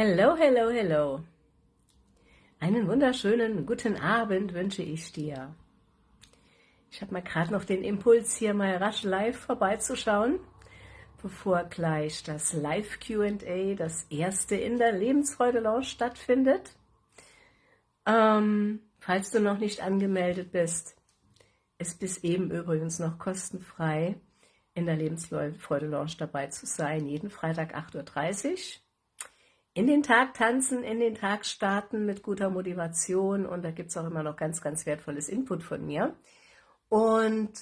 Hello, hello, hello. Einen wunderschönen guten Abend wünsche ich dir. Ich habe mal gerade noch den Impuls, hier mal rasch live vorbeizuschauen, bevor gleich das Live Q&A, das erste in der Lebensfreude Lounge stattfindet. Ähm, falls du noch nicht angemeldet bist, ist bis eben übrigens noch kostenfrei in der Lebensfreude Lounge dabei zu sein, jeden Freitag 8.30 Uhr in den Tag tanzen, in den Tag starten mit guter Motivation und da gibt es auch immer noch ganz, ganz wertvolles Input von mir. Und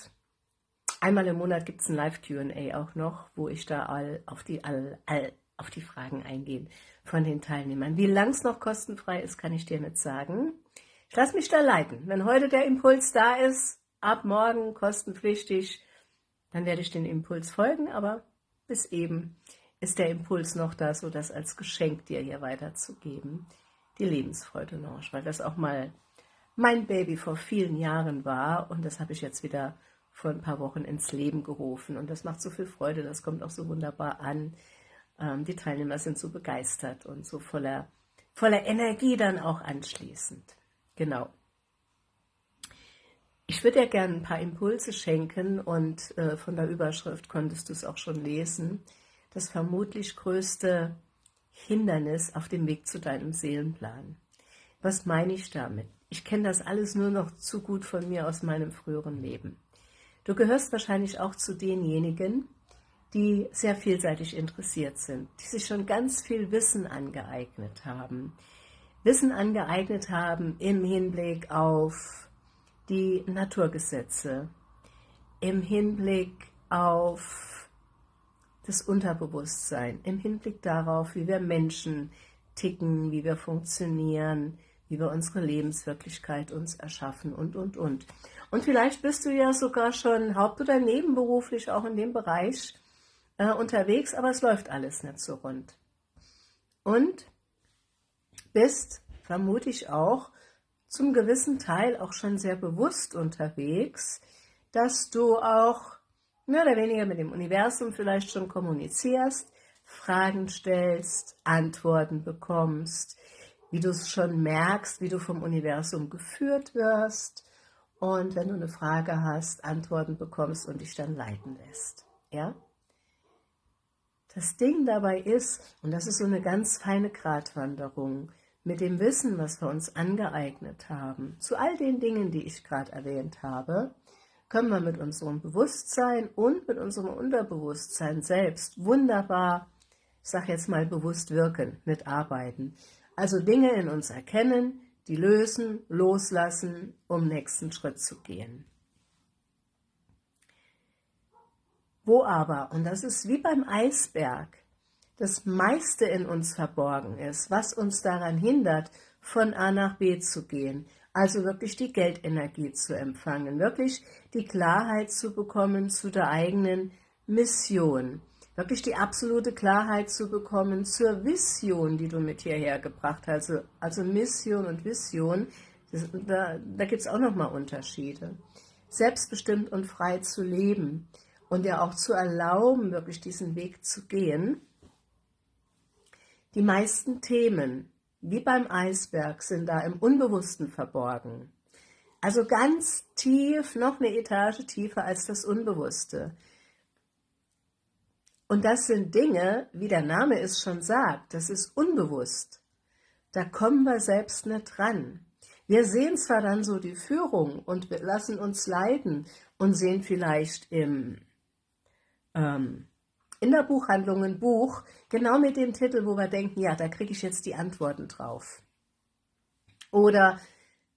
einmal im Monat gibt es ein Live-Q&A auch noch, wo ich da all auf die, all, all auf die Fragen eingehe von den Teilnehmern. Wie lang es noch kostenfrei ist, kann ich dir nicht sagen. Ich lasse mich da leiten. Wenn heute der Impuls da ist, ab morgen kostenpflichtig, dann werde ich den Impuls folgen, aber bis eben ist der Impuls noch da, so das als Geschenk dir hier weiterzugeben, die Lebensfreude Lounge, weil das auch mal mein Baby vor vielen Jahren war und das habe ich jetzt wieder vor ein paar Wochen ins Leben gerufen und das macht so viel Freude, das kommt auch so wunderbar an. Ähm, die Teilnehmer sind so begeistert und so voller, voller Energie dann auch anschließend. Genau. Ich würde dir gerne ein paar Impulse schenken und äh, von der Überschrift konntest du es auch schon lesen das vermutlich größte Hindernis auf dem Weg zu deinem Seelenplan. Was meine ich damit? Ich kenne das alles nur noch zu gut von mir aus meinem früheren Leben. Du gehörst wahrscheinlich auch zu denjenigen, die sehr vielseitig interessiert sind, die sich schon ganz viel Wissen angeeignet haben. Wissen angeeignet haben im Hinblick auf die Naturgesetze, im Hinblick auf das Unterbewusstsein im Hinblick darauf, wie wir Menschen ticken, wie wir funktionieren, wie wir unsere Lebenswirklichkeit uns erschaffen und, und, und. Und vielleicht bist du ja sogar schon haupt- oder nebenberuflich auch in dem Bereich äh, unterwegs, aber es läuft alles nicht so rund. Und bist, vermute ich auch, zum gewissen Teil auch schon sehr bewusst unterwegs, dass du auch mehr oder weniger mit dem Universum vielleicht schon kommunizierst, Fragen stellst, Antworten bekommst, wie du es schon merkst, wie du vom Universum geführt wirst und wenn du eine Frage hast, Antworten bekommst und dich dann leiten lässt. Ja? Das Ding dabei ist, und das ist so eine ganz feine Gratwanderung, mit dem Wissen, was wir uns angeeignet haben, zu all den Dingen, die ich gerade erwähnt habe, können wir mit unserem Bewusstsein und mit unserem Unterbewusstsein selbst wunderbar, ich sage jetzt mal bewusst wirken, mitarbeiten. Also Dinge in uns erkennen, die lösen, loslassen, um nächsten Schritt zu gehen. Wo aber, und das ist wie beim Eisberg, das meiste in uns verborgen ist, was uns daran hindert, von A nach B zu gehen, also wirklich die Geldenergie zu empfangen, wirklich die Klarheit zu bekommen zu der eigenen Mission, wirklich die absolute Klarheit zu bekommen zur Vision, die du mit hierher gebracht hast. Also, also Mission und Vision, das, da, da gibt es auch nochmal Unterschiede. Selbstbestimmt und frei zu leben und dir auch zu erlauben, wirklich diesen Weg zu gehen. Die meisten Themen, wie beim Eisberg, sind da im Unbewussten verborgen. Also ganz tief, noch eine Etage tiefer als das Unbewusste. Und das sind Dinge, wie der Name es schon sagt, das ist unbewusst. Da kommen wir selbst nicht dran. Wir sehen zwar dann so die Führung und wir lassen uns leiten und sehen vielleicht im ähm, in der Buchhandlung ein Buch, genau mit dem Titel, wo wir denken, ja, da kriege ich jetzt die Antworten drauf. Oder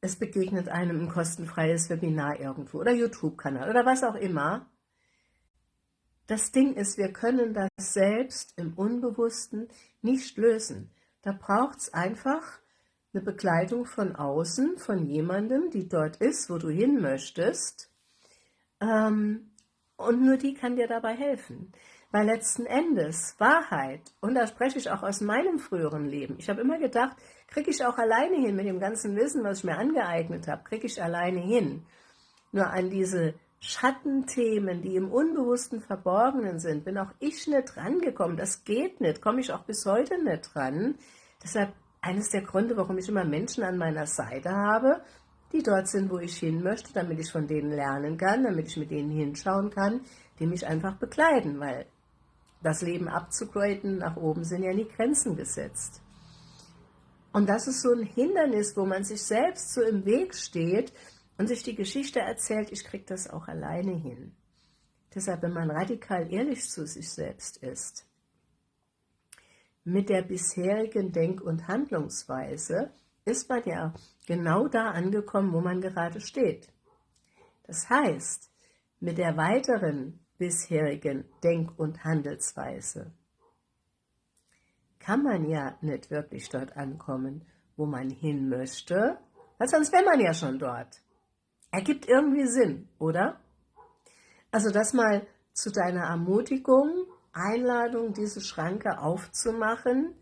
es begegnet einem ein kostenfreies Webinar irgendwo oder YouTube-Kanal oder was auch immer. Das Ding ist, wir können das selbst im Unbewussten nicht lösen. Da braucht es einfach eine Begleitung von außen, von jemandem, die dort ist, wo du hin möchtest. Ähm, und nur die kann dir dabei helfen. Weil letzten Endes Wahrheit, und da spreche ich auch aus meinem früheren Leben, ich habe immer gedacht, kriege ich auch alleine hin mit dem ganzen Wissen, was ich mir angeeignet habe, kriege ich alleine hin. Nur an diese Schattenthemen, die im Unbewussten Verborgenen sind, bin auch ich nicht rangekommen. Das geht nicht, komme ich auch bis heute nicht dran. Deshalb eines der Gründe, warum ich immer Menschen an meiner Seite habe, die dort sind, wo ich hin möchte, damit ich von denen lernen kann, damit ich mit denen hinschauen kann, die mich einfach begleiten, weil das Leben abzugraden, nach oben sind ja nie Grenzen gesetzt. Und das ist so ein Hindernis, wo man sich selbst so im Weg steht und sich die Geschichte erzählt, ich kriege das auch alleine hin. Deshalb, wenn man radikal ehrlich zu sich selbst ist, mit der bisherigen Denk- und Handlungsweise, ist man ja genau da angekommen, wo man gerade steht. Das heißt, mit der weiteren bisherigen Denk- und Handelsweise kann man ja nicht wirklich dort ankommen, wo man hin möchte, weil sonst wäre man ja schon dort. Ergibt irgendwie Sinn, oder? Also das mal zu deiner Ermutigung, Einladung, diese Schranke aufzumachen,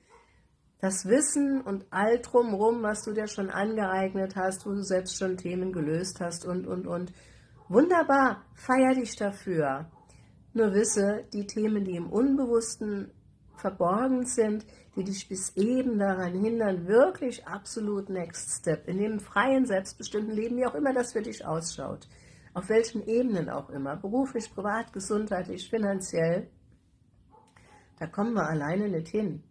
das Wissen und all drumherum, was du dir schon angeeignet hast, wo du selbst schon Themen gelöst hast und, und, und. Wunderbar, feier dich dafür. Nur wisse, die Themen, die im Unbewussten verborgen sind, die dich bis eben daran hindern, wirklich absolut Next Step, in dem freien, selbstbestimmten Leben, wie auch immer das für dich ausschaut, auf welchen Ebenen auch immer, beruflich, privat, gesundheitlich, finanziell, da kommen wir alleine nicht hin.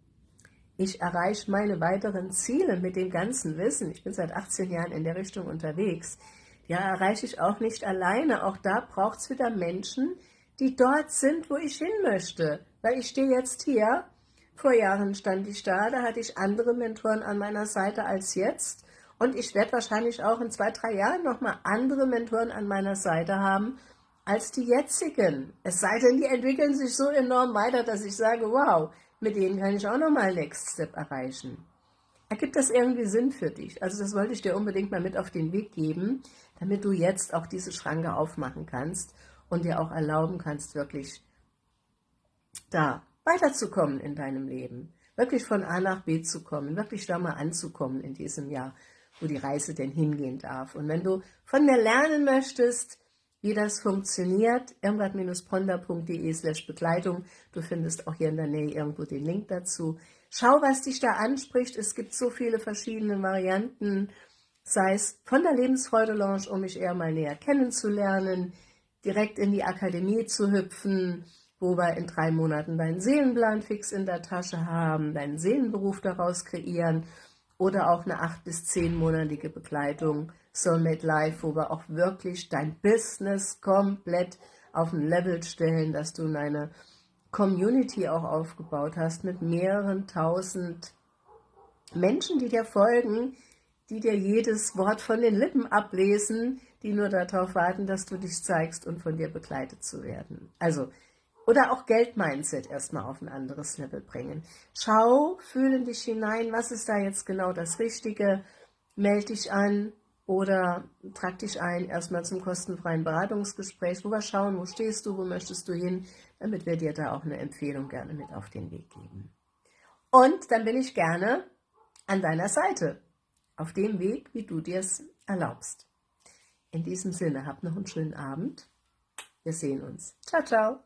Ich erreiche meine weiteren Ziele mit dem ganzen Wissen. Ich bin seit 18 Jahren in der Richtung unterwegs. Ja, erreiche ich auch nicht alleine. Auch da braucht es wieder Menschen, die dort sind, wo ich hin möchte. Weil ich stehe jetzt hier, vor Jahren stand ich da, da hatte ich andere Mentoren an meiner Seite als jetzt. Und ich werde wahrscheinlich auch in zwei, drei Jahren nochmal andere Mentoren an meiner Seite haben, als die jetzigen. Es sei denn, die entwickeln sich so enorm weiter, dass ich sage, wow, mit denen kann ich auch nochmal Next Step erreichen. Ergibt das irgendwie Sinn für dich? Also das wollte ich dir unbedingt mal mit auf den Weg geben, damit du jetzt auch diese Schranke aufmachen kannst und dir auch erlauben kannst, wirklich da weiterzukommen in deinem Leben. Wirklich von A nach B zu kommen, wirklich da mal anzukommen in diesem Jahr, wo die Reise denn hingehen darf. Und wenn du von mir lernen möchtest, wie das funktioniert, irmgard-ponder.de slash Begleitung. Du findest auch hier in der Nähe irgendwo den Link dazu. Schau, was dich da anspricht. Es gibt so viele verschiedene Varianten, sei es von der Lebensfreude Lounge, um mich eher mal näher kennenzulernen, direkt in die Akademie zu hüpfen, wo wir in drei Monaten deinen Seelenplan fix in der Tasche haben, deinen Seelenberuf daraus kreieren oder auch eine acht- bis zehnmonatige Begleitung Soulmate Life, wo wir auch wirklich dein Business komplett auf ein Level stellen, dass du eine Community auch aufgebaut hast mit mehreren tausend Menschen, die dir folgen, die dir jedes Wort von den Lippen ablesen, die nur darauf warten, dass du dich zeigst und von dir begleitet zu werden. Also, oder auch Geldmindset erstmal auf ein anderes Level bringen. Schau, fühle dich hinein, was ist da jetzt genau das Richtige, melde dich an, oder trag dich ein erstmal zum kostenfreien Beratungsgespräch, wo wir schauen, wo stehst du, wo möchtest du hin, damit wir dir da auch eine Empfehlung gerne mit auf den Weg geben. Und dann bin ich gerne an deiner Seite, auf dem Weg, wie du dir es erlaubst. In diesem Sinne, hab noch einen schönen Abend. Wir sehen uns. Ciao, ciao.